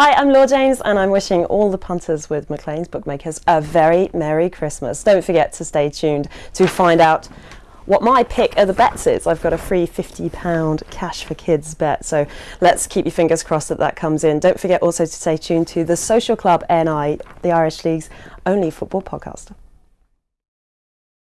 Hi, I'm Laura James, and I'm wishing all the punters with McLean's Bookmakers a very Merry Christmas. Don't forget to stay tuned to find out what my pick of the bets is. I've got a free £50 cash for kids bet, so let's keep your fingers crossed that that comes in. Don't forget also to stay tuned to the Social Club NI, the Irish League's only football podcast.